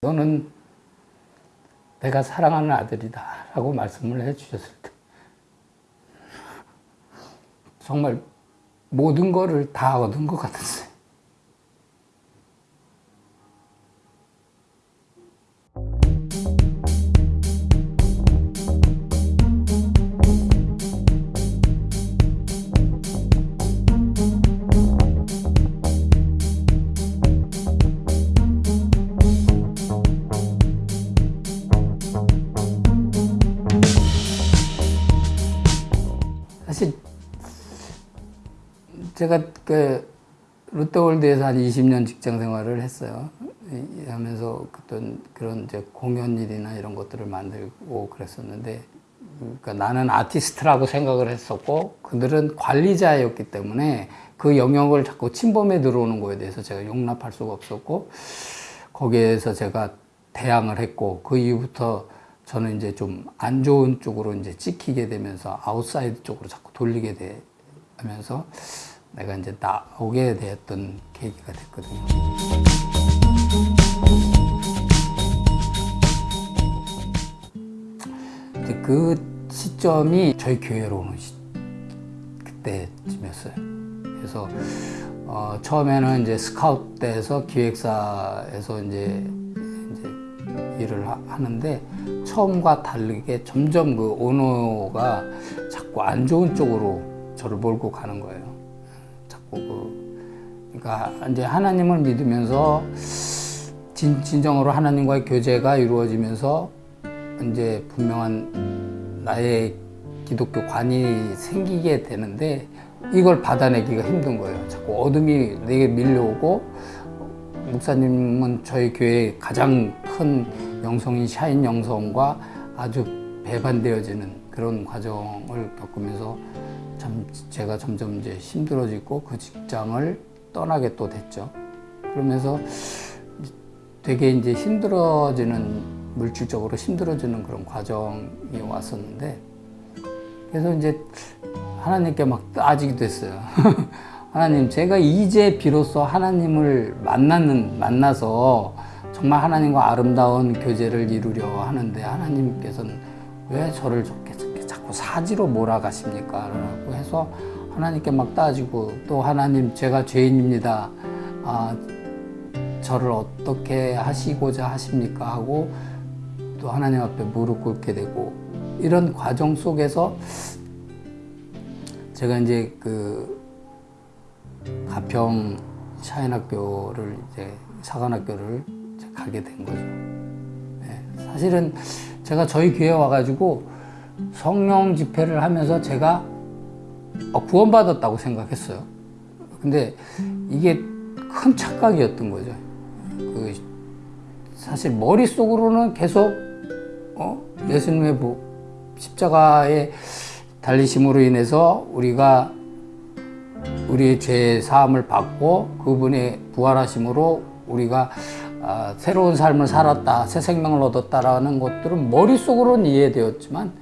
너는 내가 사랑하는 아들이다 라고 말씀을 해주셨을 때 정말 모든 거를 다 얻은 것 같았어요. 롯데월드에서 한 20년 직장 생활을 했어요. 이- 하면서 어떤 그런 이제 공연 일이나 이런 것들을 만들고 그랬었는데, 그러니까 나는 아티스트라고 생각을 했었고, 그들은 관리자였기 때문에 그 영역을 자꾸 침범해 들어오는 거에 대해서 제가 용납할 수가 없었고, 거기에서 제가 대항을 했고, 그 이후부터 저는 이제 좀 안 좋은 쪽으로 이제 찍히게 되면서 아웃사이드 쪽으로 자꾸 돌리게 되면서 내가 이제 나오게 되었던 계기가 됐거든요. 이제 그 시점이 저희 교회로 오는 시, 그때쯤이었어요. 그래서 어, 처음에는 이제 때에서 기획사에서 이제, 이제 일을 하, 하는데 처음과 다르게 점점 그 오너가 자꾸 안 좋은 쪽으로 저를 몰고 가는 거예요. 그 그러니까 이제 하나님을 믿으면서 진, 진정으로 하나님과의 교제가 이루어지면서 이제 분명한 나의 기독교 관이 생기게 되는데 이걸 받아내기가 힘든 거예요. 자꾸 어둠이 내게 밀려오고 목사님은 저희 교회 가장 큰 영성인 샤인 영성과 아주 배반되어지는 그런 과정을 겪으면서 참 제가 점점 이제 힘들어지고 그 직장을 떠나게 또 됐죠. 그러면서 되게 이제 힘들어지는 물질적으로 힘들어지는 그런 과정이 왔었는데 그래서 이제 하나님께 막 따지기도 했어요. 하나님, 제가 이제 비로소 하나님을 만나는, 만나서 정말 하나님과 아름다운 교제를 이루려 하는데 하나님께서는 왜 저를 사지로 몰아가십니까? 라고 해서 하나님께 막 따지고 또 하나님, 제가 죄인입니다. 아, 저를 어떻게 하시고자 하십니까? 하고 또 하나님 앞에 무릎 꿇게 되고 이런 과정 속에서 제가 이제 그 가평 샤인학교를 이제 사관학교를 가게 된 거죠. 네, 사실은 제가 저희 교회 와가지고 성령 집회를 하면서 제가 어, 구원받았다고 생각했어요. 근데 이게 큰 착각이었던 거죠. 그 사실 머릿속으로는 계속 어? 예수님의 부, 십자가의 달리심으로 인해서 우리가 우리의 죄 사함을 받고 그분의 부활하심으로 우리가 아, 새로운 삶을 살았다, 새 생명을 얻었다라는 것들은 머릿속으로는 이해되었지만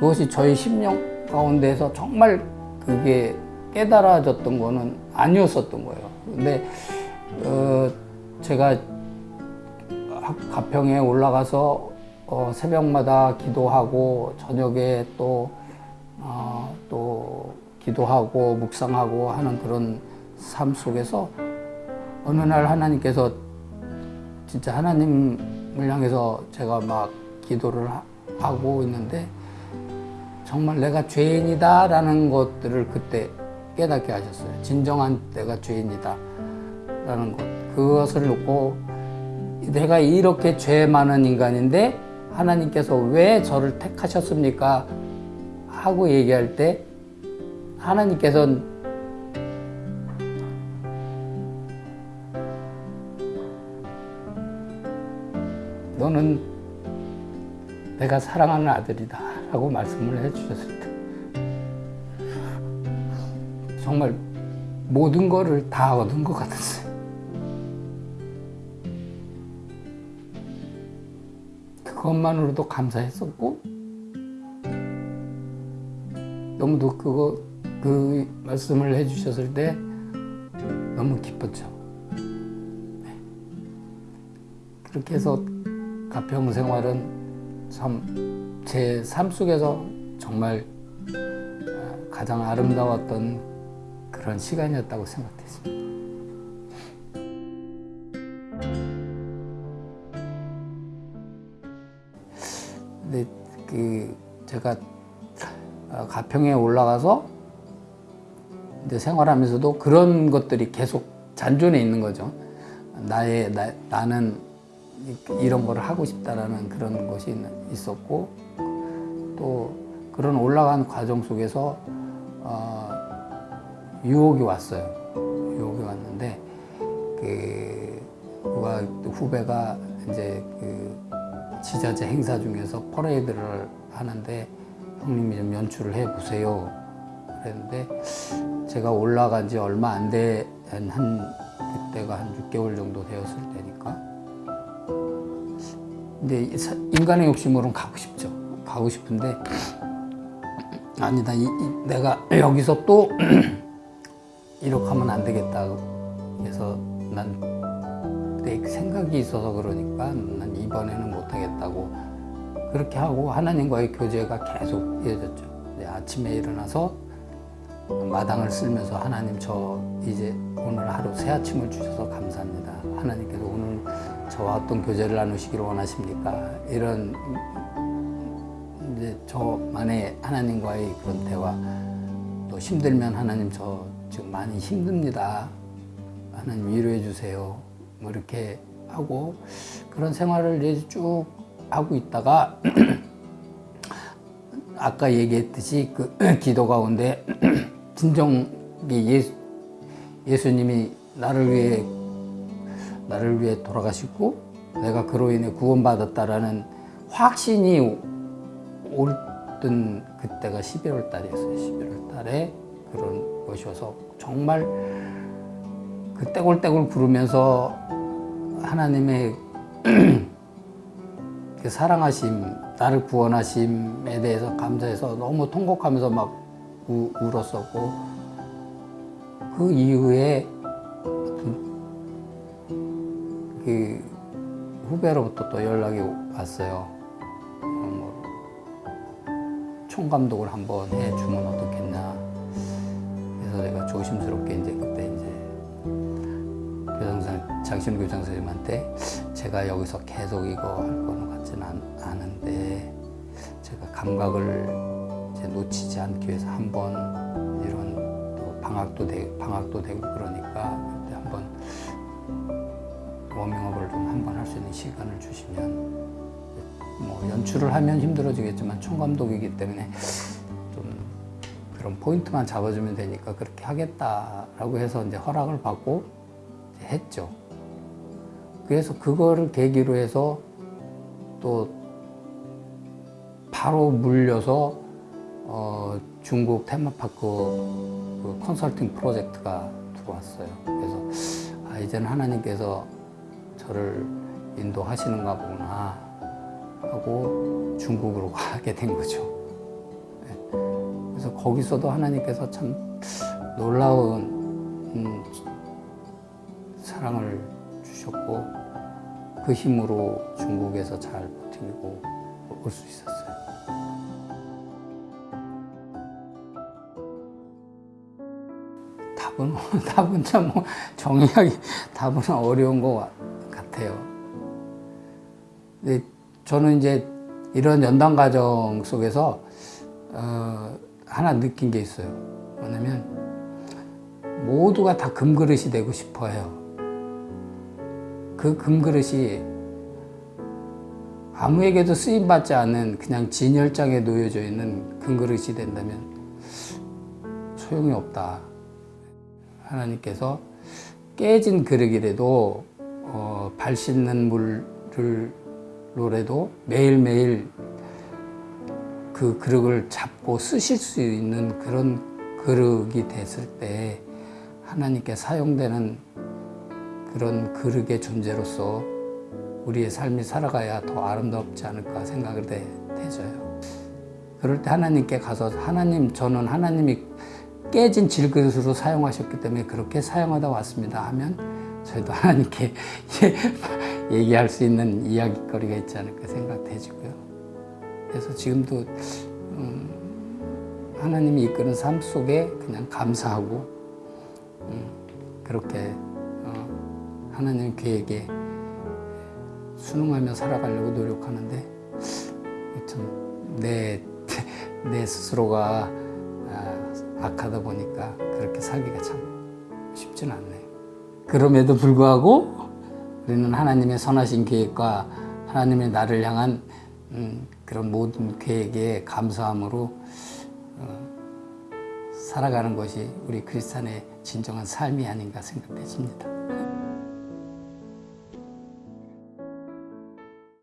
그것이 저희 심령 가운데서 정말 그게 깨달아졌던 거는 아니었었던 거예요. 근데 어, 제가 가평에 올라가서 어, 새벽마다 기도하고 저녁에 또, 어, 또 기도하고 묵상하고 하는 그런 삶 속에서 어느 날 하나님께서 진짜 하나님을 향해서 제가 막 기도를 하, 하고 있는데 정말 내가 죄인이다 라는 것들을 그때 깨닫게 하셨어요. 진정한 내가 죄인이다 라는 것. 그것을 놓고 내가 이렇게 죄 많은 인간인데 하나님께서 왜 저를 택하셨습니까? 하고 얘기할 때 하나님께서는 너는 내가 사랑하는 아들이다 라고 말씀을 해주셨을 때 정말 모든 거를 다 얻은 것 같았어요. 그것만으로도 감사했었고 너무도 그거 그 말씀을 해주셨을 때 너무 기뻤죠. 네. 그렇게 해서 가평 생활은 참 제 삶 속에서 정말 아, 가장 아름다웠던 그런 시간이었다고 생각했습니다. 근데 그 제가 아, 가평에 올라가서 이제 생활하면서도 그런 것들이 계속 잔존해 있는 거죠. 나의 나, 나는 이- 이런 거를 하고 싶다라는 그런 것이 있- 있었고 또 그런 올라가는 과정 속에서 어, 유혹이 왔어요. 유혹이 왔는데 그 누가 또 후배가 이제 그 지자체 행사 중에서 퍼레이드를 하는데 형님이 좀 연출을 해 보세요. 그랬는데 제가 올라간 지 얼마 안 돼, 한, 한 그때가 한 6개월 정도 되었을 때니까. 근데 인간의 욕심으로는 가고 싶죠. 가고 싶은데 아니다. 이, 이- 내가 여기서 또 이렇게 하면 안 되겠다. 그래서 난 내 생각이 있어서 그러니까 난 이번에는 못 하겠다고 그렇게 하고 하나님과의 교제가 계속 이어졌죠. 아침에 일어나서 마당을 쓸면서 하나님 저 이제 오늘 하루 새 아침을 주셔서 감사합니다. 하나님께서 오늘 저와 어떤 교제를 나누시기를 원하십니까? 이런 이제 저만의 하나님과의 그런 대화 또 힘들면 하나님 저 지금 많이 힘듭니다. 하나님 위로해 주세요. 뭐 이렇게 하고 그런 생활을 이제 쭉 하고 있다가 아까 얘기했듯이 그 기도 가운데 진정 예수, 예수님이 나를 위해 나를 위해 돌아가시고 내가 그로 인해 구원받았다라는 확신이 올던 그때가 11월 달이었어요. 11월 달에 그런 것이어서 정말 그 떼굴떼굴 구르면서 하나님의 그 사랑하심, 나를 구원하심에 대해서 감사해서 너무 통곡하면서 막 우, 울었었고 그 이후에 그 후배로부터 또 연락이 왔어요. 어, 뭐 총감독을 한번 해주면 어떻겠냐. 그래서 내가 조심스럽게 이제 그때 이제 교장선 장신 교장 선생님한테 제가 여기서 계속 이거 할 거는 같지는 않, 않은데 제가 감각을 이제 놓치지 않기 위해서 한번 이런 또 방학도 되, 방학도 되고 그러니까 워밍업을 좀 한 번 할 수 있는 시간을 주시면 뭐 연출을 하면 힘들어지겠지만 총감독이기 때문에 좀 그런 포인트만 잡아주면 되니까 그렇게 하겠다라고 해서 이제 허락을 받고 이제 했죠. 그래서 그거를 계기로 해서 또 바로 물려서 어, 중국 테마파크 그 컨설팅 프로젝트가 들어왔어요. 그래서 아, 이제는 하나님께서 저를 인도하시는가 보구나 하고 중국으로 가게 된 거죠. 네. 그래서 거기서도 하나님께서 참 놀라운 음, 사랑을 주셨고 그 힘으로 중국에서 잘 버티고 올 수 있었어요. 답은 답은 참 뭐 정의하기 답은 어려운 것 같아요. 근데 저는 이제 이런 연단 과정 속에서 어, 하나 느낀 게 있어요. 뭐냐면 모두가 다 금그릇이 되고 싶어 해요. 그 금그릇이 아무에게도 쓰임 받지 않는 그냥 진열장에 놓여져 있는 금그릇이 된다면 소용이 없다. 하나님께서 깨진 그릇이라도 어, 발 씻는 물을 로라도 매일매일 그 그릇을 잡고 쓰실 수 있는 그런 그릇이 됐을 때 하나님께 사용되는 그런 그릇의 존재로서 우리의 삶이 살아가야 더 아름답지 않을까 생각을 되, 되져요. 그럴 때 하나님께 가서 하나님 저는 하나님이 깨진 질그릇으로 사용하셨기 때문에 그렇게 사용하다 왔습니다 하면 저희도 하나님께 얘기할 수 있는 이야기거리가 있지 않을까 생각되지고요. 그래서 지금도 음, 하나님이 이끄는 삶 속에 그냥 감사하고 음, 그렇게 어, 하나님 계획에 순응하며 살아가려고 노력하는데 참내 내 스스로가 아, 악하다 보니까 그렇게 살기가 참 쉽지는 않네요. 그럼에도 불구하고 우리는 하나님의 선하신 계획과 하나님의 나를 향한 음, 그런 모든 계획에 감사함으로 어, 살아가는 것이 우리 크리스찬의 진정한 삶이 아닌가 생각되십니다.